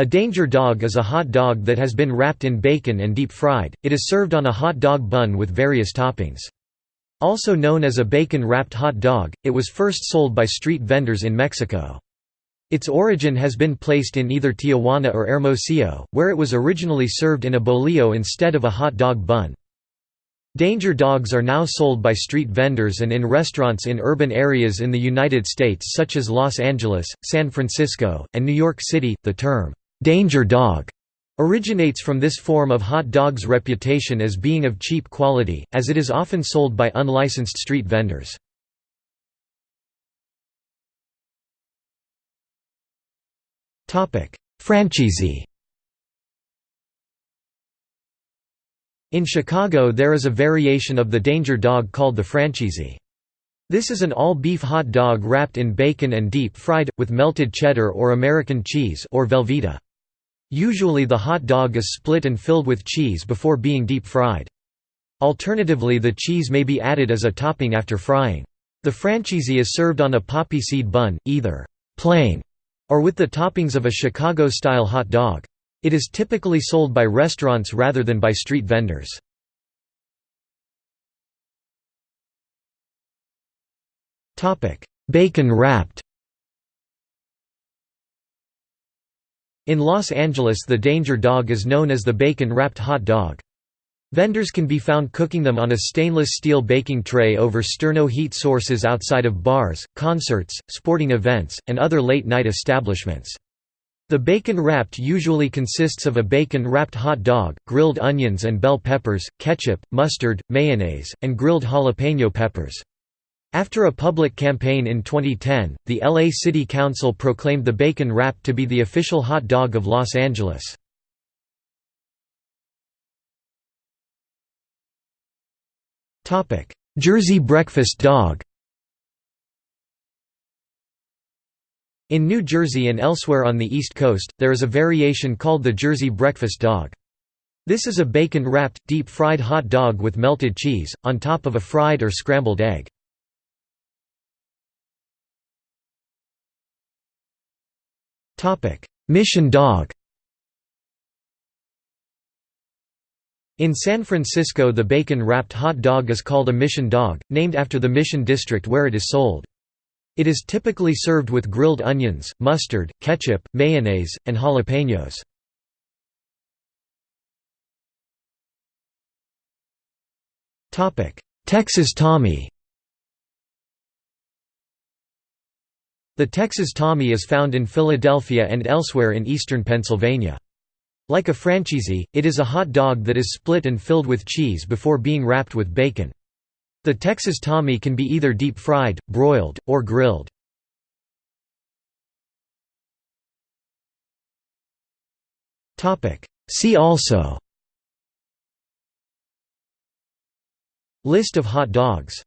A danger dog is a hot dog that has been wrapped in bacon and deep fried, it is served on a hot dog bun with various toppings. Also known as a bacon-wrapped hot dog, it was first sold by street vendors in Mexico. Its origin has been placed in either Tijuana or Hermosillo, where it was originally served in a bolillo instead of a hot dog bun. Danger dogs are now sold by street vendors and in restaurants in urban areas in the United States such as Los Angeles, San Francisco, and New York City. The term, danger dog, originates from this form of hot dog's reputation as being of cheap quality, as it is often sold by unlicensed street vendors. Francheezie In Chicago there is a variation of the danger dog called the Francheezie. This is an all-beef hot dog wrapped in bacon and deep-fried, with melted cheddar or American cheese or Velveeta. Usually the hot dog is split and filled with cheese before being deep-fried. Alternatively the cheese may be added as a topping after frying. The Francheezie is served on a poppy seed bun, either plain or with the toppings of a Chicago-style hot dog. It is typically sold by restaurants rather than by street vendors. Bacon wrapped In Los Angeles the danger dog is known as the bacon-wrapped hot dog. Vendors can be found cooking them on a stainless steel baking tray over sterno heat sources outside of bars, concerts, sporting events, and other late-night establishments. The bacon wrapped usually consists of a bacon-wrapped hot dog, grilled onions and bell peppers, ketchup, mustard, mayonnaise, and grilled jalapeno peppers. After a public campaign in 2010, the LA City Council proclaimed the bacon wrap to be the official hot dog of Los Angeles. Jersey breakfast dog In New Jersey and elsewhere on the East Coast, there is a variation called the Jersey breakfast dog. This is a bacon-wrapped, deep-fried hot dog with melted cheese, on top of a fried or scrambled egg. Mission dog In San Francisco the bacon-wrapped hot dog is called a Mission dog, named after the Mission district where it is sold. It is typically served with grilled onions, mustard, ketchup, mayonnaise, and jalapenos. Texas Tommy The Texas Tommy is found in Philadelphia and elsewhere in eastern Pennsylvania. Like a Francheezie, it is a hot dog that is split and filled with cheese before being wrapped with bacon. The Texas Tommy can be either deep-fried, broiled, or grilled. See also List of hot dogs